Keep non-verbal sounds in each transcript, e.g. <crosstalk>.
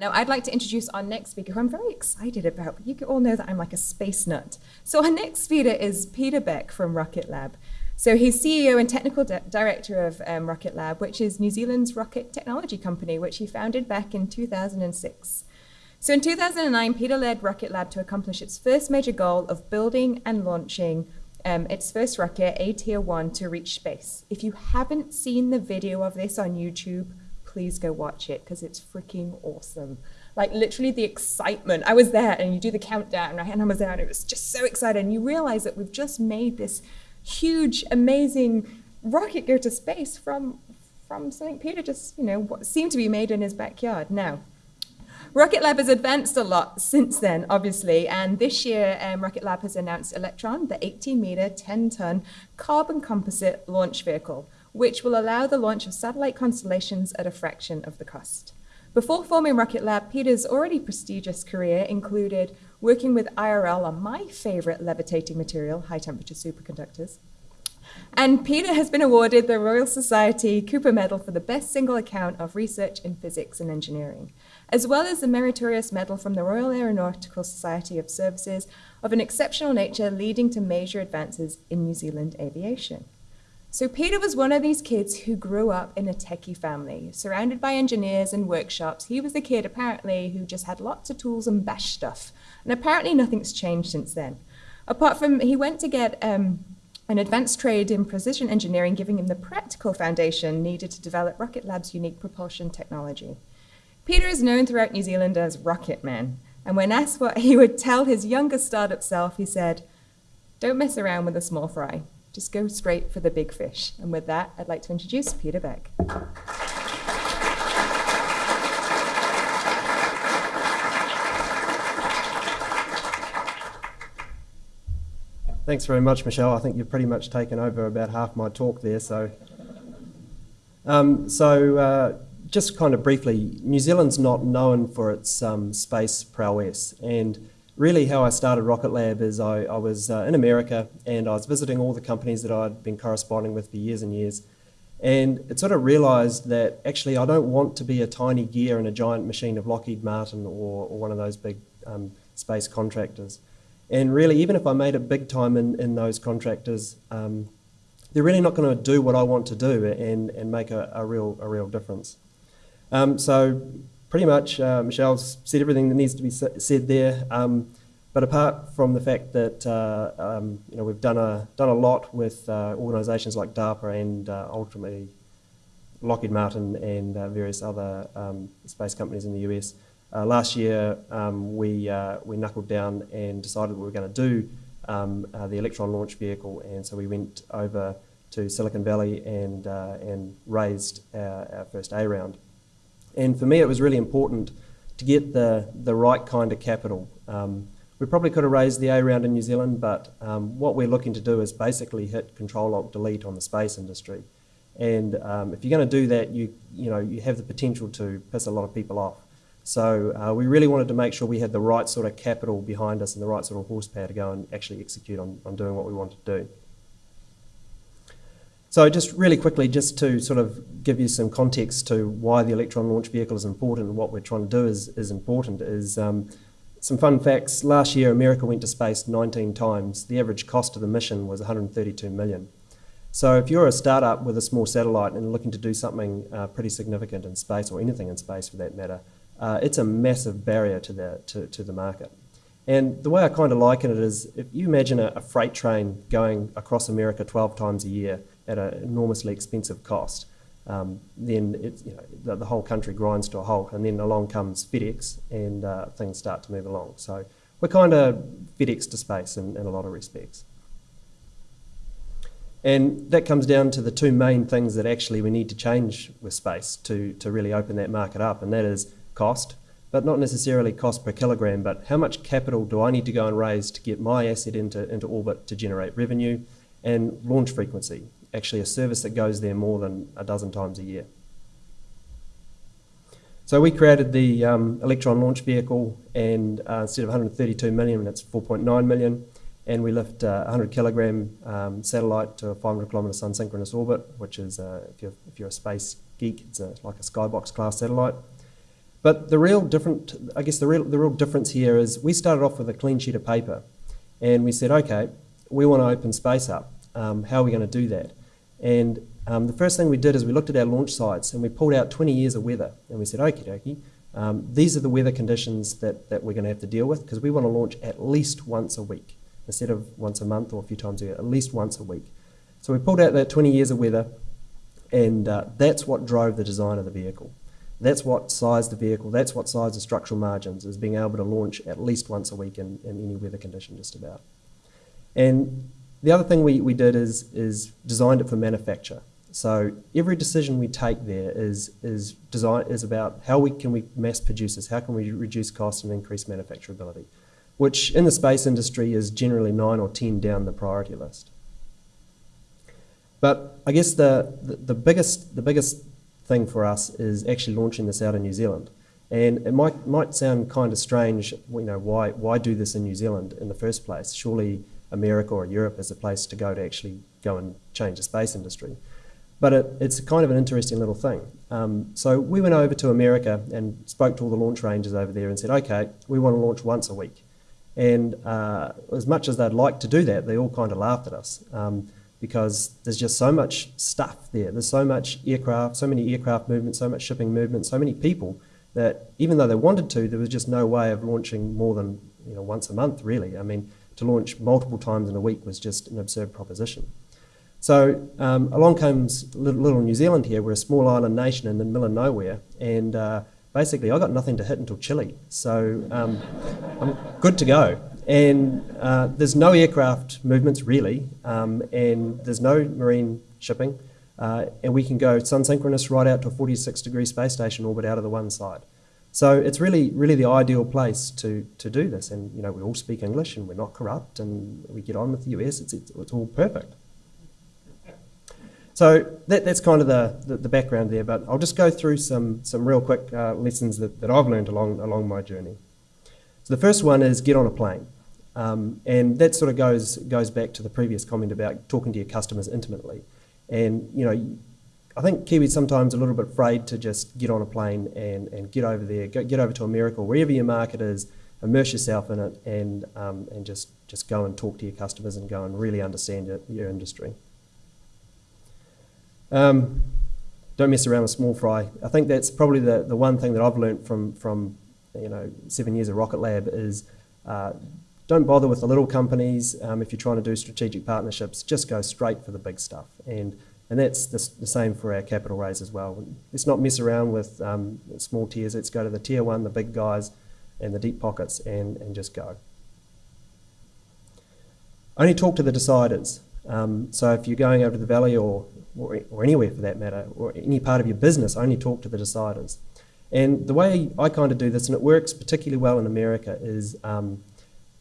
Now, I'd like to introduce our next speaker, who I'm very excited about, you all know that I'm like a space nut. So our next speaker is Peter Beck from Rocket Lab. So he's CEO and technical di director of um, Rocket Lab, which is New Zealand's rocket technology company, which he founded back in 2006. So in 2009, Peter led Rocket Lab to accomplish its first major goal of building and launching um, its first rocket, Atea-1, to reach space. If you haven't seen the video of this on YouTube, please go watch it because it's freaking awesome. Like literally the excitement. I was there and you do the countdown, right? And I was there and it was just so excited. And you realize that we've just made this huge, amazing rocket go to space from, from something Peter just, you know, what seemed to be made in his backyard. Now, Rocket Lab has advanced a lot since then, obviously, and this year um, Rocket Lab has announced Electron, the 18-meter, 10-ton carbon composite launch vehicle, which will allow the launch of satellite constellations at a fraction of the cost. Before forming Rocket Lab, Peter's already prestigious career included working with IRL on my favorite levitating material, high temperature superconductors. And Peter has been awarded the Royal Society Cooper Medal for the best single account of research in physics and engineering, as well as the Meritorious Medal from the Royal Aeronautical Society of Services of an exceptional nature leading to major advances in New Zealand aviation. So Peter was one of these kids who grew up in a techie family, surrounded by engineers and workshops. He was the kid, apparently, who just had lots of tools and bash stuff. And apparently nothing's changed since then. Apart from, he went to get um, an advanced trade in precision engineering, giving him the practical foundation needed to develop Rocket Lab's unique propulsion technology. Peter is known throughout New Zealand as Rocket Man. And when asked what he would tell his younger startup self, he said, don't mess around with a small fry. Just go straight for the big fish. And with that, I'd like to introduce Peter Beck. Thanks very much, Michelle. I think you've pretty much taken over about half my talk there. So, um, so uh, just kind of briefly, New Zealand's not known for its um, space prowess, and really how I started Rocket Lab is I, I was uh, in America and I was visiting all the companies that I'd been corresponding with for years and years. And it sort of realized that actually I don't want to be a tiny gear in a giant machine of Lockheed Martin or, or one of those big um, space contractors. And really, even if I made it big time in, in those contractors, um, they're really not going to do what I want to do and, and make a, a real, a real difference. Um, so pretty much uh, Michelle's said everything that needs to be said there. Um, but apart from the fact that uh, um, you know we've done a done a lot with uh, organisations like DARPA and uh, ultimately Lockheed Martin and uh, various other um, space companies in the US. Uh, last year um, we we knuckled down and decided we were going to do um, the Electron launch vehicle, and so we went over to Silicon Valley and and raised our, our first A round. And for me, it was really important to get the, the right kind of capital. Um, we probably could have raised the A round in New Zealand, but um, what we're looking to do is basically hit Control Alt Delete on the space industry. And um, if you're going to do that, you you know you have the potential to piss a lot of people off. So uh, we really wanted to make sure we had the right sort of capital behind us and the right sort of horsepower to go and actually execute on, on doing what we wanted to do. So just really quickly, just to sort of give you some context to why the Electron launch vehicle is important and what we're trying to do is, is important, is um, some fun facts. Last year, America went to space 19 times. The average cost of the mission was 132 million. So if you're a startup with a small satellite and looking to do something uh, pretty significant in space, or anything in space for that matter, uh, it's a massive barrier to the, to, to the market. And the way I kind of liken it is, if you imagine a, a freight train going across America 12 times a year, at an enormously expensive cost, um, then you know, the, the, whole country grinds to a halt, and then along comes FedEx, and uh, things start to move along. So we're kind of FedEx to space in, in a lot of respects. And that comes down to the two main things that actually we need to change with space to, to really open that market up, and that is cost, but not necessarily cost per kilogram, but how much capital do I need to go and raise to get my asset into, into orbit to generate revenue, and launch frequency actually a service that goes there more than a dozen times a year. So we created the um, Electron launch vehicle, and uh, instead of 132 million, it's 4.9 million, and we lift a uh, 100 kilogram um, satellite to a 500 kilometer sun synchronous orbit, which is, uh, if, you're, if you're a space geek, it's a, like a skybox class satellite. But the real different, I guess the real, the real difference here is we started off with a clean sheet of paper and we said, okay, we want to open space up. Um, how are we going to do that? And um, the first thing we did is we looked at our launch sites and we pulled out 20 years of weather and we said, okie dokie, um, these are the weather conditions that, that we're going to have to deal with because we want to launch at least once a week instead of once a month or a few times a year, at least once a week. So we pulled out that 20 years of weather and uh, that's what drove the design of the vehicle. That's what sized the vehicle, that's what sized the structural margins, is being able to launch at least once a week in, in any weather condition just about. And the other thing we, we did is, is designed it for manufacture. So every decision we take there is, is, design, is about how we can we mass produce this, how can we reduce cost and increase manufacturability, which in the space industry is generally nine or 10 down the priority list. But I guess the, the, the, biggest, the biggest thing for us is actually launching this out in New Zealand. And it might, might sound kind of strange, you know, why, why do this in New Zealand in the first place? Surely America or Europe as a place to go to actually go and change the space industry. But it, it's kind of an interesting little thing. Um, so we went over to America and spoke to all the launch ranges over there and said, okay, we want to launch once a week. And uh, as much as they'd like to do that, they all kind of laughed at us. Um, because there's just so much stuff there. There's so much aircraft, so many aircraft movements, so much shipping movement, so many people that even though they wanted to, there was just no way of launching more than you know once a month. Really, I mean, to launch multiple times in a week was just an absurd proposition. So um, along comes little, New Zealand here. We're a small island nation in the middle of nowhere, and uh, basically I got nothing to hit until Chile. So um, I'm good to go. And uh, there's no aircraft movements really, um, and there's no marine shipping. Uh, and we can go sun synchronous right out to a 46 degree space station orbit out of the one side. So it's really, really the ideal place to, to do this. And you know, we all speak English, and we're not corrupt, and we get on with the US. It's, it's, it's all perfect. So that, that's kind of the, the, the, background there. But I'll just go through some some real quick uh, lessons that, that I've learned along along my journey. So the first one is get on a plane. Um, and that sort of goes, goes back to the previous comment about talking to your customers intimately. And, you know, I think Kiwis sometimes a little bit afraid to just get on a plane and, and get over there, go, get over to America, wherever your market is, immerse yourself in it, and, um, and just, just go and talk to your customers and go and really understand your, your industry. Um, don't mess around with small fry. I think that's probably the, the one thing that I've learned from, from you know, seven years of Rocket Lab is uh, don't bother with the little companies um, if you're trying to do strategic partnerships. Just go straight for the big stuff. And, and that's the, the same for our capital raise as well. Let's not mess around with um, small tiers. Let's go to the tier one, the big guys, and the deep pockets, and, and just go. Only talk to the deciders. Um, so if you're going over to the valley or, or, or anywhere for that matter, or any part of your business, only talk to the deciders. And the way I kind of do this, and it works particularly well in America, is um,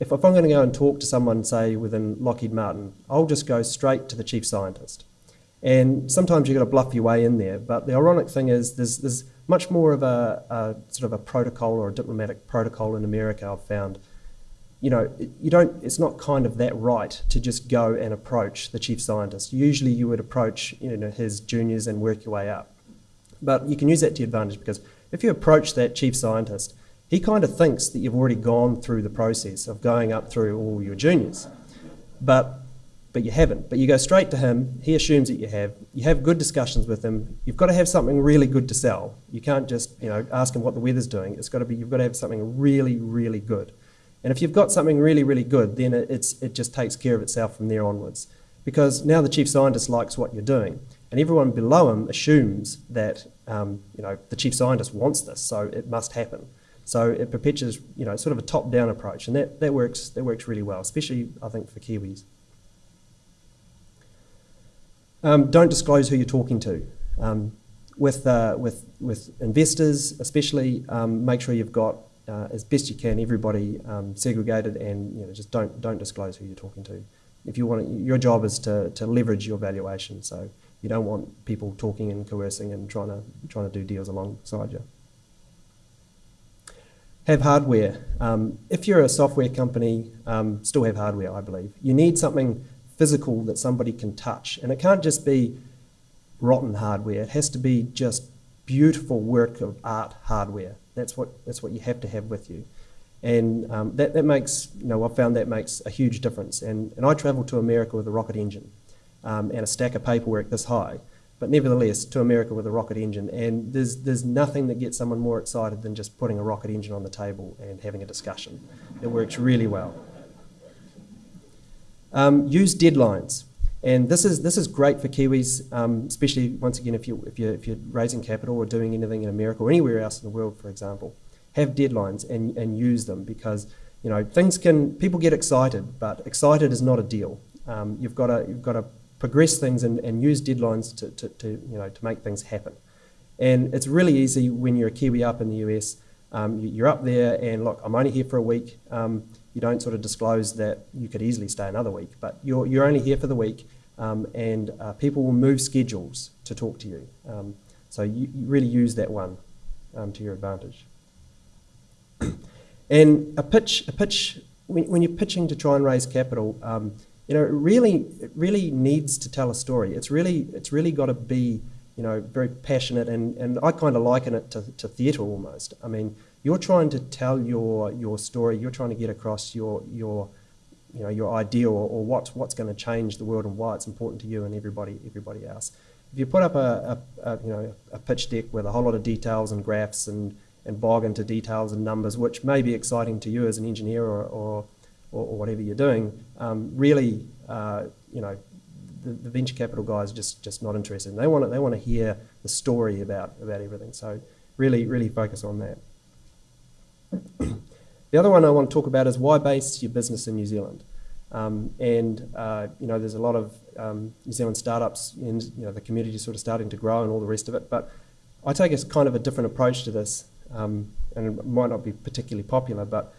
if, if I'm going to go and talk to someone, say, within Lockheed Martin, I'll just go straight to the chief scientist. And sometimes you've got to bluff your way in there. But the ironic thing is there's, there's much more of a, a sort of a protocol or a diplomatic protocol in America, I've found. You know, you don't, it's not kind of that right to just go and approach the chief scientist. Usually you would approach you know, his juniors and work your way up. But you can use that to your advantage because if you approach that chief scientist, he kind of thinks that you've already gone through the process of going up through all your juniors. But but you haven't. But you go straight to him, he assumes that you have. You have good discussions with him. You've got to have something really good to sell. You can't just, you know, ask him what the weather's doing. It's got to be you've got to have something really, really good. And if you've got something really, really good, then it's it just takes care of itself from there onwards. Because now the chief scientist likes what you're doing. And everyone below him assumes that um, you know the chief scientist wants this, so it must happen. So it perpetuates, you know, sort of a top-down approach, and that, that works that works really well, especially I think for Kiwis. Um, don't disclose who you're talking to. Um, with, uh, with, with investors, especially, um, make sure you've got uh, as best you can everybody um, segregated, and you know, just don't don't disclose who you're talking to. If you want, your job is to, to leverage your valuation. So you don't want people talking and coercing and trying to trying to do deals alongside you have hardware. Um, if you're a software company, um, still have hardware, I believe. You need something physical that somebody can touch. And it can't just be rotten hardware. It has to be just beautiful work of art hardware That's what, that's what you have to have with you. And um, that, that makes, you know, I've found that makes a huge difference. And, and I travelled to America with a rocket engine um, and a stack of paperwork this high, but nevertheless, to America with a rocket engine. And there's, there's nothing that gets someone more excited than just putting a rocket engine on the table and having a discussion. It works really well. Um, use deadlines. And this is, this is great for Kiwis, um, especially once again if, you, if, you're, if you're raising capital or doing anything in America or anywhere else in the world, for example. Have deadlines and, and use them because you know things can people get excited, but excited is not a deal. Um, you've got to you've got to progress things and, and use deadlines to, to, to, you know to make things happen. And it's really easy when you're a Kiwi up in the US. Um, you're up there and look, I'm only here for a week. Um, you don't sort of disclose that you could easily stay another week, but you're, you're only here for the week um, and uh, people will move schedules to talk to you. Um, so you, you, really use that one um, to your advantage. <clears throat> and a pitch, a pitch when, when, you're pitching to try and raise capital, um, you know, it really, it really needs to tell a story. It's really, it's really got to be, you know, very passionate, and, and I kind of liken it to, to theatre almost. I mean, you're trying to tell your your story. You're trying to get across your your you know your idea or, or what's what's going to change the world and why it's important to you and everybody everybody else. If you put up a, a, a you know a pitch deck with a whole lot of details and graphs and and bog into details and numbers, which may be exciting to you as an engineer or, or, or, whatever you're doing, um, really, uh, you know, the, the, venture capital guys just just not interested. They want to, they want to hear the story about about everything. So really really focus on that. The other one I want to talk about is why base your business in New Zealand. Um, and uh, you know, there's a lot of um, New Zealand startups, and you know, the community is sort of starting to grow and all the rest of it. But I take a kind of a different approach to this um, and it might not be particularly popular, but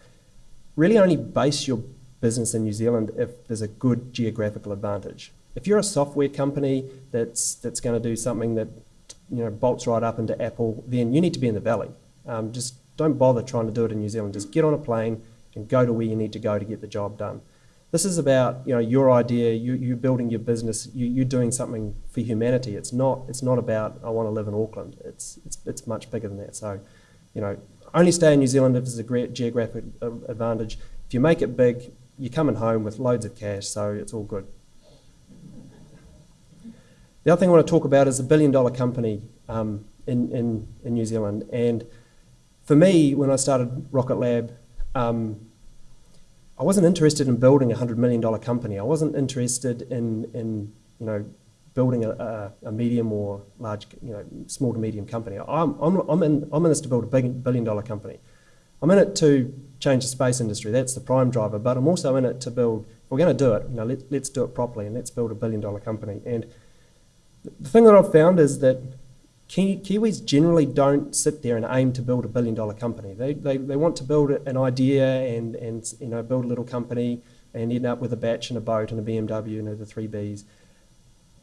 really only base your business in New Zealand if there's a good geographical advantage. If you're a software company that's that's going to do something that you know bolts right up into Apple, then you need to be in the valley. Um, just don't bother trying to do it in New Zealand. Just get on a plane and go to where you need to go to get the job done. This is about you know your idea, you you building your business, you you doing something for humanity. It's not it's not about I want to live in Auckland. It's it's it's much bigger than that. So you know, only stay in New Zealand if there's a great geographic advantage. If you make it big, you're coming home with loads of cash, so it's all good. The other thing I want to talk about is a billion dollar company um, in, in, in New Zealand. And for me, when I started Rocket Lab, um, I wasn't interested in building a $100 million company. I wasn't interested in, in you know, building a, a, a, medium or large, you know, small to medium company. I'm, I'm, I'm, in, I'm in this to build a big, billion dollar company. I'm in it to change the space industry. That's the prime driver. But I'm also in it to build, we're going to do it, you know, let, let's do it properly and let's build a billion dollar company. And the thing that I've found is that Ki Kiwis generally don't sit there and aim to build a billion dollar company. They, they, they want to build an idea and, and you know, build a little company and end up with a bach and a boat and a BMW, know, the three Bs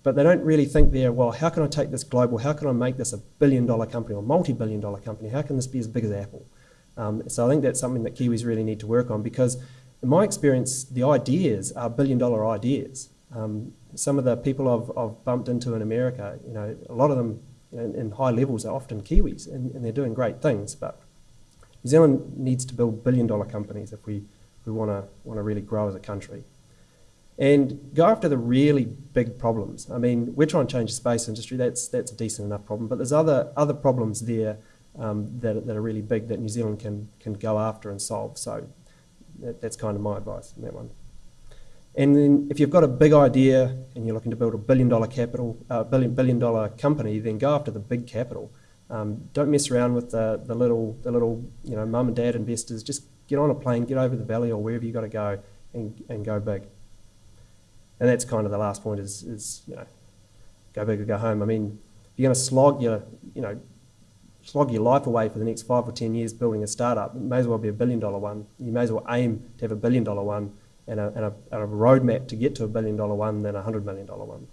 but they don't really think there, well, how can I take this global? How can I make this a billion dollar company or multi billion dollar company? How can this be as big as Apple? Um, so I think that's something that Kiwis really need to work on because, in my experience, the ideas are billion dollar ideas. Um, some of the people I've, I've, bumped into in America, you know, a lot of them in high levels are often Kiwis and, and, they're doing great things. But New Zealand needs to build billion dollar companies if we, we want to want to really grow as a country and go after the really big problems. I mean, we're trying to change the space industry. That's that's a decent enough problem, but there's other other problems there um, that, that are really big that New Zealand can can go after and solve. So that, that's kind of my advice on that one. And then if you've got a big idea and you're looking to build a billion dollar capital, uh, billion billion dollar company, then go after the big capital. Um, don't mess around with the, the little the little you know mum and dad investors. Just get on a plane, get over the valley or wherever you've got to go, and, and go big and that's kind of the last point is, is you know, go big or go home. I mean, if you're going to slog your, you know, slog your life away for the next five or ten years building a startup, it may as well be a billion dollar one. You may as well aim to have a billion dollar one and a, and a, and a roadmap to get to a billion dollar one than a hundred million dollar one.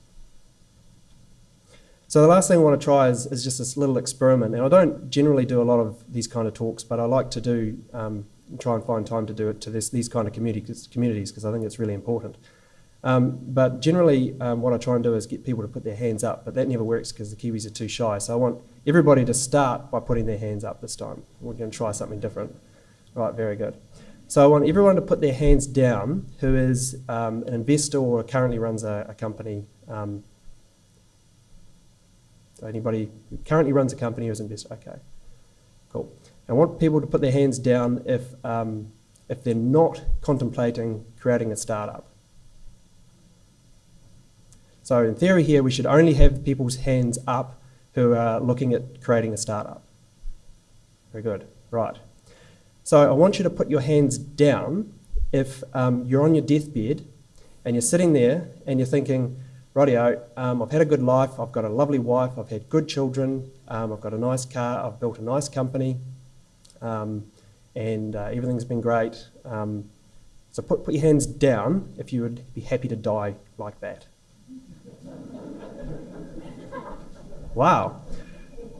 So the last thing I want to try is, is just this little experiment. And I don't generally do a lot of these kind of talks, but I like to do um, try and find time to do it to this, these kind of communities because I think it's really important. Um, but generally, um, what I try and do is get people to put their hands up, but that never works because the Kiwis are too shy. So I want everybody to start by putting their hands up this time. We're going to try something different. Right, very good. So I want everyone to put their hands down who is um, an investor or currently runs a, a company. Um, anybody who currently runs a company is an investor? Okay, cool. I want people to put their hands down if, um, if they're not contemplating creating a startup. So in theory here, we should only have people's hands up who are looking at creating a startup. Very good, right. So I want you to put your hands down if um, you're on your deathbed and you're sitting there and you're thinking, rightio, um, I've had a good life, I've got a lovely wife, I've had good children, um, I've got a nice car, I've built a nice company, um, and uh, everything's been great. Um, so put, put your hands down if you would be happy to die like that. <laughs> Wow.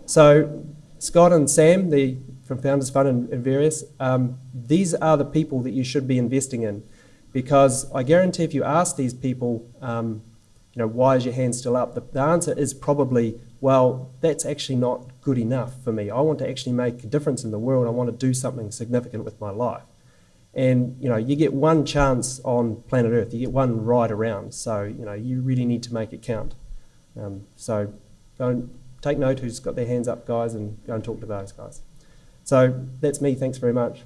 So Scott and Sam, the from Founders Fund and, and various, um, these are the people that you should be investing in, because I guarantee if you ask these people, um, you know, why is your hand still up? The, the answer is probably, well, that's actually not good enough for me. I want to actually make a difference in the world. I want to do something significant with my life. And you know, you get one chance on planet Earth. You get one ride around. So you know, you really need to make it count. Um, so go and take note who's got their hands up, guys, and go and talk to those guys. So that's me. Thanks very much.